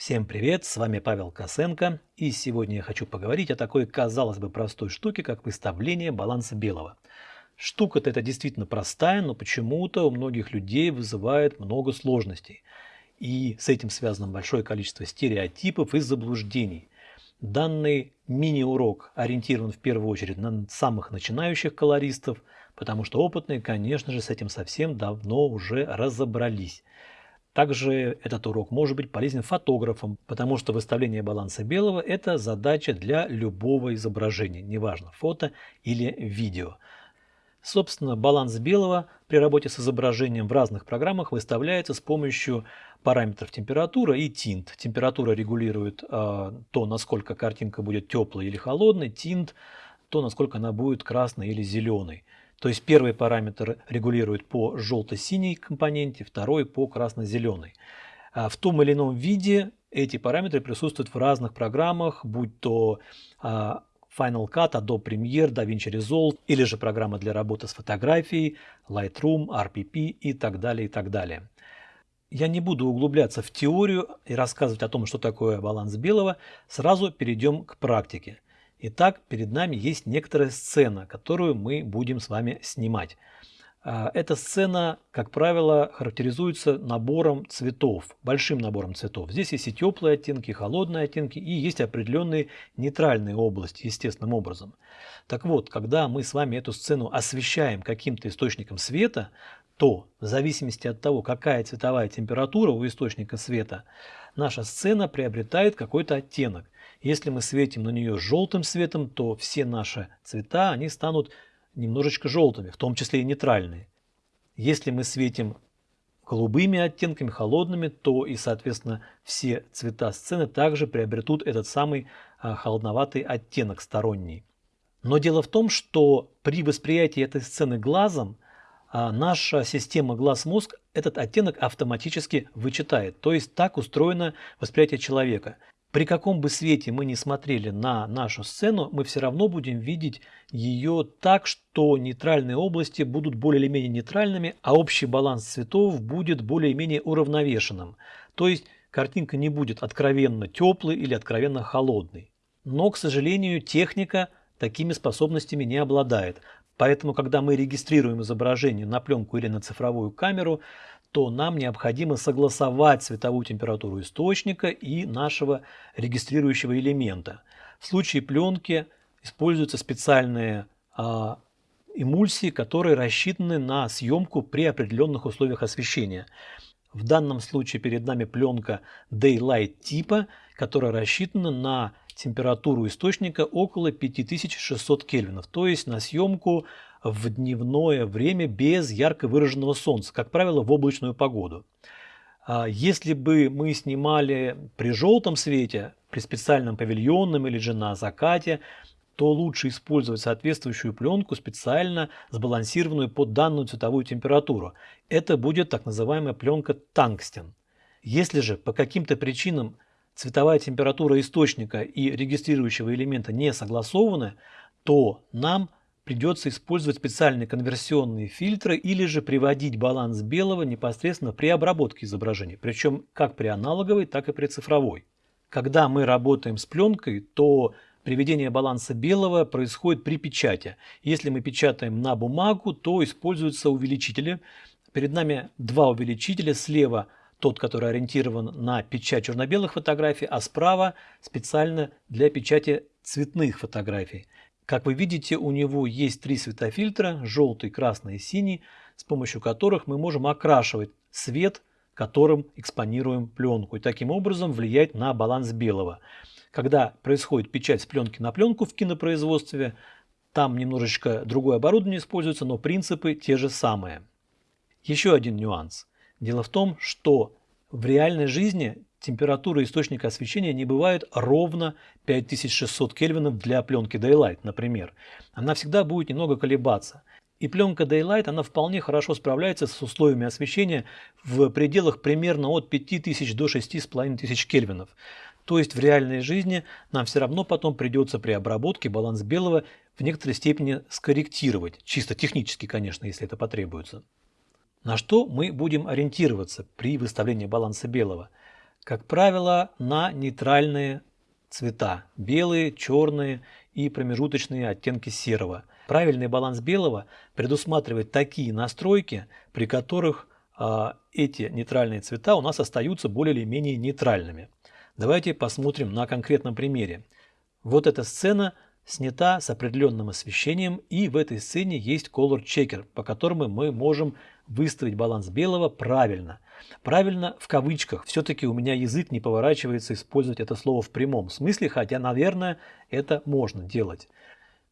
Всем привет, с вами Павел Косенко, и сегодня я хочу поговорить о такой, казалось бы, простой штуке, как выставление баланса белого. Штука-то это действительно простая, но почему-то у многих людей вызывает много сложностей. И с этим связано большое количество стереотипов и заблуждений. Данный мини-урок ориентирован в первую очередь на самых начинающих колористов, потому что опытные, конечно же, с этим совсем давно уже разобрались. Также этот урок может быть полезен фотографам, потому что выставление баланса белого – это задача для любого изображения, неважно фото или видео. Собственно, баланс белого при работе с изображением в разных программах выставляется с помощью параметров температура и тинт. Температура регулирует э, то, насколько картинка будет теплой или холодной, тинт – то, насколько она будет красной или зеленой. То есть первый параметр регулирует по желто-синей компоненте, второй по красно-зеленой. А в том или ином виде эти параметры присутствуют в разных программах, будь то а, Final Cut, Adobe Premiere, DaVinci Resolve или же программа для работы с фотографией, Lightroom, RPP и так далее, и так далее. Я не буду углубляться в теорию и рассказывать о том, что такое баланс белого, сразу перейдем к практике. Итак, перед нами есть некоторая сцена, которую мы будем с вами снимать. А, эта сцена, как правило, характеризуется набором цветов, большим набором цветов. Здесь есть и теплые оттенки, и холодные оттенки, и есть определенные нейтральные области, естественным образом. Так вот, когда мы с вами эту сцену освещаем каким-то источником света, то в зависимости от того, какая цветовая температура у источника света, наша сцена приобретает какой-то оттенок. Если мы светим на нее желтым светом, то все наши цвета, они станут немножечко желтыми, в том числе и нейтральные. Если мы светим голубыми оттенками, холодными, то и, соответственно, все цвета сцены также приобретут этот самый а, холодноватый оттенок сторонний. Но дело в том, что при восприятии этой сцены глазом а, наша система глаз-мозг этот оттенок автоматически вычитает. То есть так устроено восприятие человека. При каком бы свете мы ни смотрели на нашу сцену, мы все равно будем видеть ее так, что нейтральные области будут более или менее нейтральными, а общий баланс цветов будет более или менее уравновешенным. То есть картинка не будет откровенно теплой или откровенно холодной. Но, к сожалению, техника такими способностями не обладает. Поэтому, когда мы регистрируем изображение на пленку или на цифровую камеру, то нам необходимо согласовать световую температуру источника и нашего регистрирующего элемента. В случае пленки используются специальные а, эмульсии, которые рассчитаны на съемку при определенных условиях освещения. В данном случае перед нами пленка Daylight типа, которая рассчитана на температуру источника около 5600 кельвинов, то есть на съемку в дневное время без ярко выраженного солнца, как правило, в облачную погоду. А если бы мы снимали при желтом свете, при специальном павильонном или же на закате, то лучше использовать соответствующую пленку, специально сбалансированную под данную цветовую температуру. Это будет так называемая пленка тангстен. Если же по каким-то причинам цветовая температура источника и регистрирующего элемента не согласованы, то нам придется использовать специальные конверсионные фильтры или же приводить баланс белого непосредственно при обработке изображения, причем как при аналоговой, так и при цифровой. Когда мы работаем с пленкой, то приведение баланса белого происходит при печати. Если мы печатаем на бумагу, то используются увеличители. Перед нами два увеличителя. Слева тот, который ориентирован на печать черно-белых фотографий, а справа специально для печати цветных фотографий. Как вы видите, у него есть три светофильтра, желтый, красный и синий, с помощью которых мы можем окрашивать свет, которым экспонируем пленку, и таким образом влиять на баланс белого. Когда происходит печать с пленки на пленку в кинопроизводстве, там немножечко другое оборудование используется, но принципы те же самые. Еще один нюанс. Дело в том, что в реальной жизни температура источника освещения не бывает ровно 5600 кельвинов для пленки Daylight, например. Она всегда будет немного колебаться. И пленка Daylight, она вполне хорошо справляется с условиями освещения в пределах примерно от 5000 до 6500 кельвинов. То есть в реальной жизни нам все равно потом придется при обработке баланс белого в некоторой степени скорректировать. Чисто технически, конечно, если это потребуется. На что мы будем ориентироваться при выставлении баланса белого? как правило, на нейтральные цвета – белые, черные и промежуточные оттенки серого. Правильный баланс белого предусматривает такие настройки, при которых э, эти нейтральные цвета у нас остаются более или менее нейтральными. Давайте посмотрим на конкретном примере. Вот эта сцена снята с определенным освещением и в этой сцене есть color checker, по которому мы можем выставить баланс белого правильно. Правильно в кавычках. Все-таки у меня язык не поворачивается использовать это слово в прямом смысле, хотя, наверное, это можно делать.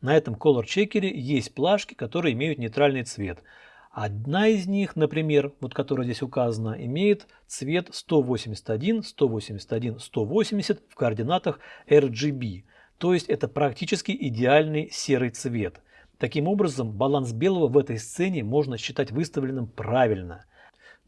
На этом color checker есть плашки, которые имеют нейтральный цвет. Одна из них, например, вот которая здесь указана, имеет цвет 181, 181, 180 в координатах RGB. То есть это практически идеальный серый цвет. Таким образом, баланс белого в этой сцене можно считать выставленным правильно.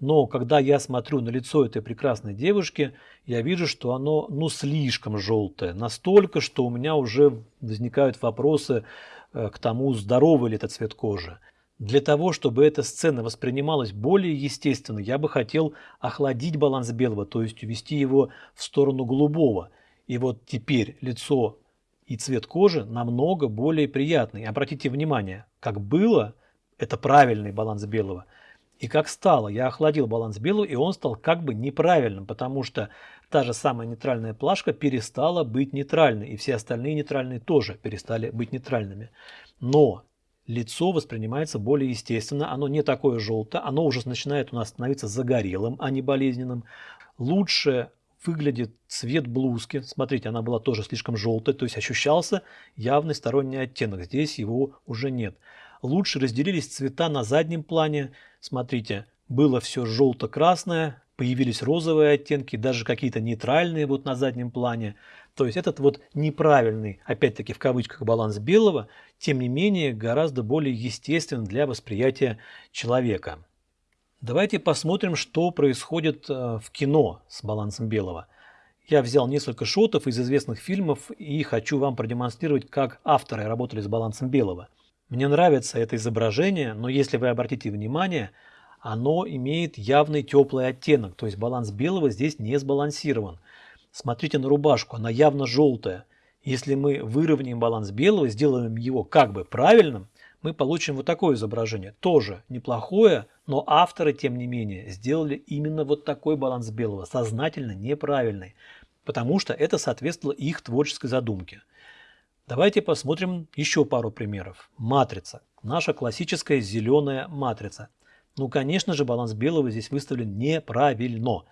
Но когда я смотрю на лицо этой прекрасной девушки, я вижу, что оно ну слишком желтое. Настолько, что у меня уже возникают вопросы э, к тому, здоровый ли это цвет кожи. Для того, чтобы эта сцена воспринималась более естественно, я бы хотел охладить баланс белого, то есть увести его в сторону голубого. И вот теперь лицо и цвет кожи намного более приятный. Обратите внимание, как было, это правильный баланс белого, и как стало. Я охладил баланс белого, и он стал как бы неправильным, потому что та же самая нейтральная плашка перестала быть нейтральной, и все остальные нейтральные тоже перестали быть нейтральными. Но лицо воспринимается более естественно, оно не такое желтое, оно уже начинает у нас становиться загорелым, а не болезненным. Лучше выглядит цвет блузки. Смотрите, она была тоже слишком желтая, то есть ощущался явный сторонний оттенок. Здесь его уже нет. Лучше разделились цвета на заднем плане. Смотрите, было все желто-красное, появились розовые оттенки, даже какие-то нейтральные вот на заднем плане. То есть этот вот неправильный, опять-таки в кавычках, баланс белого, тем не менее гораздо более естествен для восприятия человека. Давайте посмотрим, что происходит э, в кино с балансом белого. Я взял несколько шотов из известных фильмов и хочу вам продемонстрировать, как авторы работали с балансом белого. Мне нравится это изображение, но если вы обратите внимание, оно имеет явный теплый оттенок, то есть баланс белого здесь не сбалансирован. Смотрите на рубашку, она явно желтая. Если мы выровняем баланс белого, сделаем его как бы правильным, мы получим вот такое изображение. Тоже неплохое, но авторы, тем не менее, сделали именно вот такой баланс белого, сознательно неправильный, потому что это соответствовало их творческой задумке. Давайте посмотрим еще пару примеров. Матрица. Наша классическая зеленая матрица. Ну, конечно же, баланс белого здесь выставлен неправильно.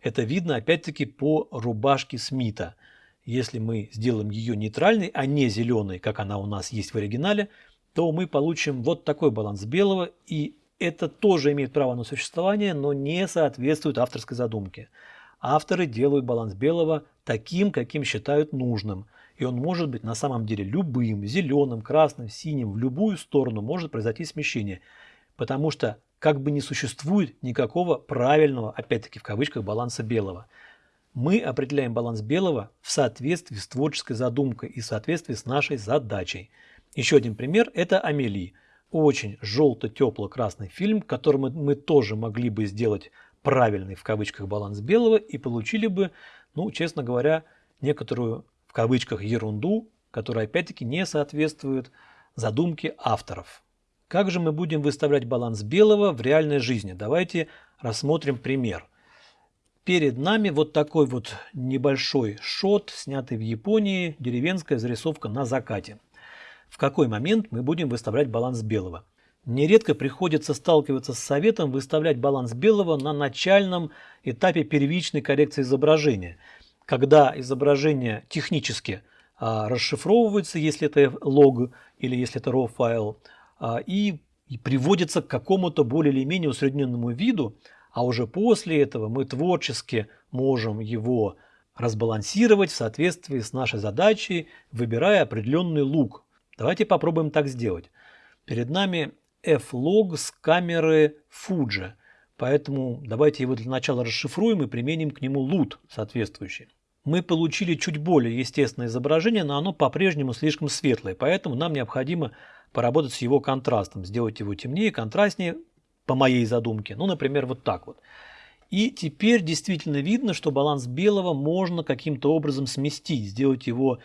Это видно опять-таки по рубашке Смита. Если мы сделаем ее нейтральной, а не зеленой, как она у нас есть в оригинале, то мы получим вот такой баланс белого, и это тоже имеет право на существование, но не соответствует авторской задумке. Авторы делают баланс белого таким, каким считают нужным, и он может быть на самом деле любым, зеленым, красным, синим, в любую сторону может произойти смещение, потому что как бы не существует никакого правильного, опять-таки в кавычках, баланса белого. Мы определяем баланс белого в соответствии с творческой задумкой и в соответствии с нашей задачей – еще один пример – это «Амели». Очень желто-тепло-красный фильм, которым мы тоже могли бы сделать правильный в кавычках баланс белого и получили бы, ну, честно говоря, некоторую в кавычках ерунду, которая опять-таки не соответствует задумке авторов. Как же мы будем выставлять баланс белого в реальной жизни? Давайте рассмотрим пример. Перед нами вот такой вот небольшой шот, снятый в Японии, деревенская зарисовка на закате в какой момент мы будем выставлять баланс белого. Нередко приходится сталкиваться с советом выставлять баланс белого на начальном этапе первичной коррекции изображения, когда изображение технически а, расшифровывается, если это лог или если это RAW файл, и приводится к какому-то более или менее усредненному виду, а уже после этого мы творчески можем его разбалансировать в соответствии с нашей задачей, выбирая определенный лук, Давайте попробуем так сделать. Перед нами F-log с камеры Fuji. Поэтому давайте его для начала расшифруем и применим к нему LUT соответствующий. Мы получили чуть более естественное изображение, но оно по-прежнему слишком светлое, поэтому нам необходимо поработать с его контрастом, сделать его темнее, контрастнее, по моей задумке. Ну, например, вот так вот. И теперь действительно видно, что баланс белого можно каким-то образом сместить, сделать его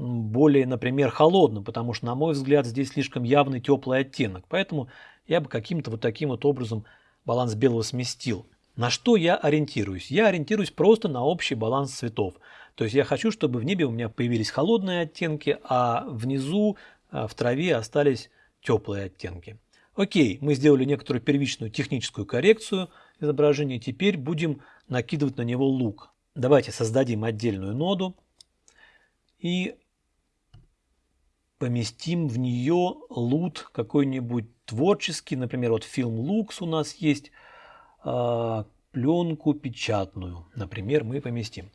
более, например, холодным, потому что, на мой взгляд, здесь слишком явный теплый оттенок. Поэтому я бы каким-то вот таким вот образом баланс белого сместил. На что я ориентируюсь? Я ориентируюсь просто на общий баланс цветов. То есть я хочу, чтобы в небе у меня появились холодные оттенки, а внизу а, в траве остались теплые оттенки. Окей, мы сделали некоторую первичную техническую коррекцию изображения. Теперь будем накидывать на него лук. Давайте создадим отдельную ноду и поместим в нее лут какой-нибудь творческий. Например, вот фильм Лукс у нас есть, э, пленку печатную, например, мы поместим.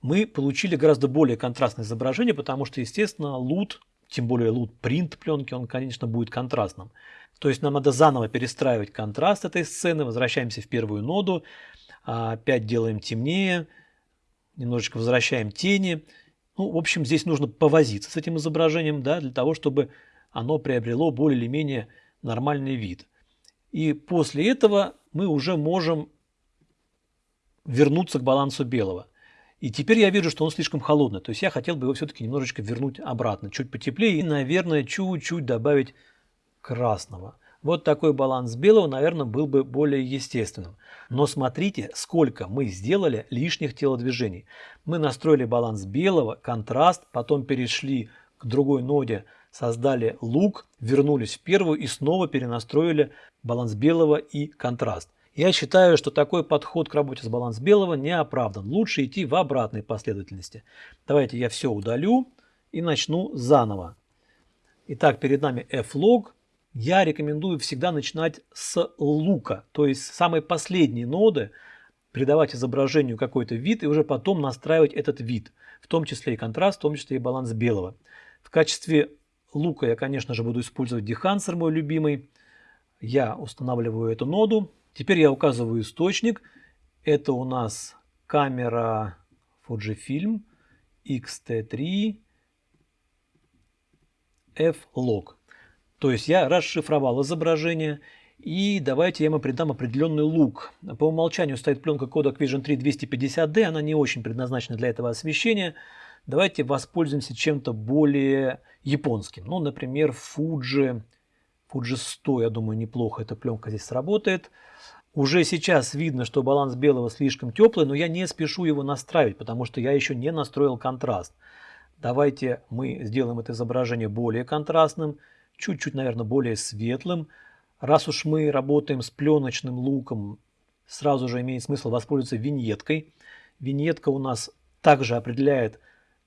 Мы получили гораздо более контрастное изображение, потому что, естественно, лут тем более лут принт пленки, он, конечно, будет контрастным. То есть нам надо заново перестраивать контраст этой сцены, возвращаемся в первую ноду, а, опять делаем темнее, немножечко возвращаем тени. Ну, в общем, здесь нужно повозиться с этим изображением, да, для того, чтобы оно приобрело более или менее нормальный вид. И после этого мы уже можем вернуться к балансу белого. И теперь я вижу, что он слишком холодный. То есть я хотел бы его все-таки немножечко вернуть обратно, чуть потеплее и, наверное, чуть-чуть добавить красного. Вот такой баланс белого, наверное, был бы более естественным. Но смотрите, сколько мы сделали лишних телодвижений. Мы настроили баланс белого, контраст, потом перешли к другой ноде, создали лук, вернулись в первую и снова перенастроили баланс белого и контраст. Я считаю, что такой подход к работе с баланс белого не оправдан. Лучше идти в обратной последовательности. Давайте я все удалю и начну заново. Итак, перед нами f-log. Я рекомендую всегда начинать с лука, то есть самой последней ноды, придавать изображению какой-то вид и уже потом настраивать этот вид, в том числе и контраст, в том числе и баланс белого. В качестве лука я, конечно же, буду использовать Dehancer, мой любимый. Я устанавливаю эту ноду, Теперь я указываю источник. Это у нас камера Fujifilm X-T3 F-Log. То есть я расшифровал изображение. И давайте я ему придам определенный лук. По умолчанию стоит пленка Kodak Vision 3 250D. Она не очень предназначена для этого освещения. Давайте воспользуемся чем-то более японским. Ну, например, Fuji, Fuji 100. Я думаю, неплохо эта пленка здесь сработает. Уже сейчас видно, что баланс белого слишком теплый, но я не спешу его настраивать, потому что я еще не настроил контраст. Давайте мы сделаем это изображение более контрастным, чуть-чуть, наверное, более светлым. Раз уж мы работаем с пленочным луком, сразу же имеет смысл воспользоваться виньеткой. Виньетка у нас также определяет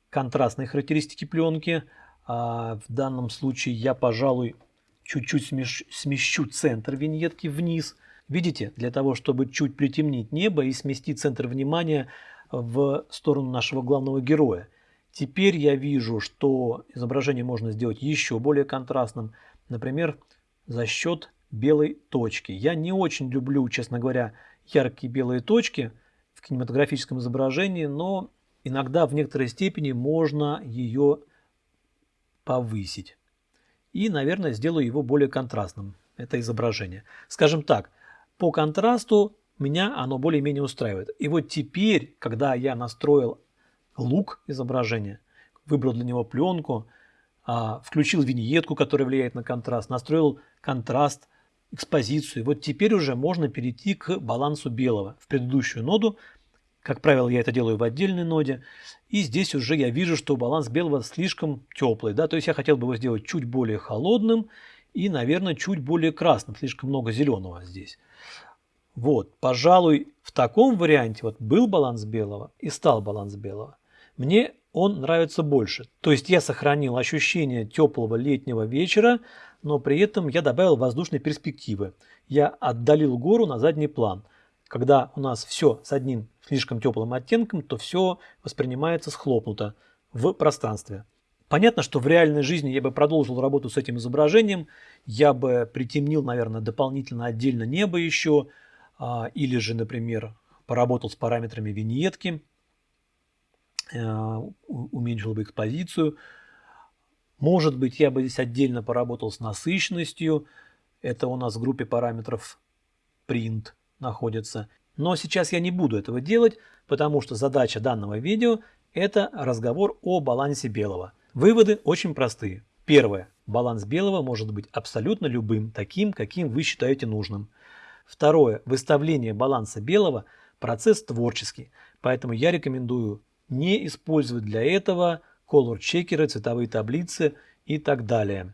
контрастные характеристики пленки. А в данном случае я, пожалуй, чуть-чуть смещу центр виньетки вниз – Видите, для того, чтобы чуть притемнить небо и сместить центр внимания в сторону нашего главного героя. Теперь я вижу, что изображение можно сделать еще более контрастным, например, за счет белой точки. Я не очень люблю, честно говоря, яркие белые точки в кинематографическом изображении, но иногда в некоторой степени можно ее повысить. И, наверное, сделаю его более контрастным, это изображение. Скажем так, по контрасту меня оно более-менее устраивает. И вот теперь, когда я настроил лук изображения, выбрал для него пленку, а, включил виньетку, которая влияет на контраст, настроил контраст, экспозицию. Вот теперь уже можно перейти к балансу белого. В предыдущую ноду, как правило, я это делаю в отдельной ноде, и здесь уже я вижу, что баланс белого слишком теплый. Да? То есть я хотел бы его сделать чуть более холодным и, наверное, чуть более красным. Слишком много зеленого здесь. Вот, пожалуй, в таком варианте вот был баланс белого и стал баланс белого. Мне он нравится больше. То есть я сохранил ощущение теплого летнего вечера, но при этом я добавил воздушной перспективы. Я отдалил гору на задний план. Когда у нас все с одним слишком теплым оттенком, то все воспринимается схлопнуто в пространстве. Понятно, что в реальной жизни я бы продолжил работу с этим изображением, я бы притемнил, наверное, дополнительно отдельно небо еще, а, или же, например, поработал с параметрами виньетки, уменьшил бы экспозицию. Может быть, я бы здесь отдельно поработал с насыщенностью. Это у нас в группе параметров print. находится. Но сейчас я не буду этого делать, потому что задача данного видео – это разговор о балансе белого. Выводы очень простые. Первое. Баланс белого может быть абсолютно любым, таким, каким вы считаете нужным. Второе. Выставление баланса белого – процесс творческий, поэтому я рекомендую не использовать для этого color-чекеры, цветовые таблицы и так далее.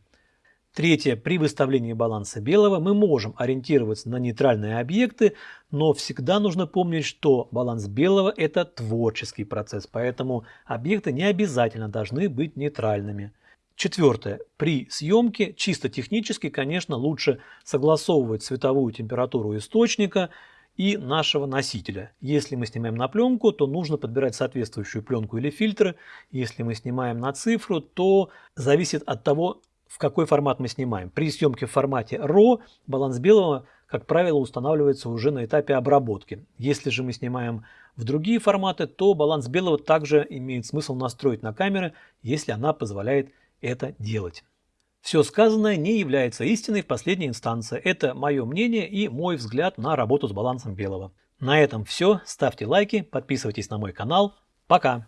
Третье. При выставлении баланса белого мы можем ориентироваться на нейтральные объекты, но всегда нужно помнить, что баланс белого – это творческий процесс, поэтому объекты не обязательно должны быть нейтральными. Четвертое. При съемке чисто технически, конечно, лучше согласовывать цветовую температуру источника и нашего носителя. Если мы снимаем на пленку, то нужно подбирать соответствующую пленку или фильтры. Если мы снимаем на цифру, то зависит от того, в какой формат мы снимаем. При съемке в формате RAW баланс белого, как правило, устанавливается уже на этапе обработки. Если же мы снимаем в другие форматы, то баланс белого также имеет смысл настроить на камеры, если она позволяет это делать. Все сказанное не является истиной в последней инстанции. Это мое мнение и мой взгляд на работу с балансом белого. На этом все. Ставьте лайки, подписывайтесь на мой канал. Пока!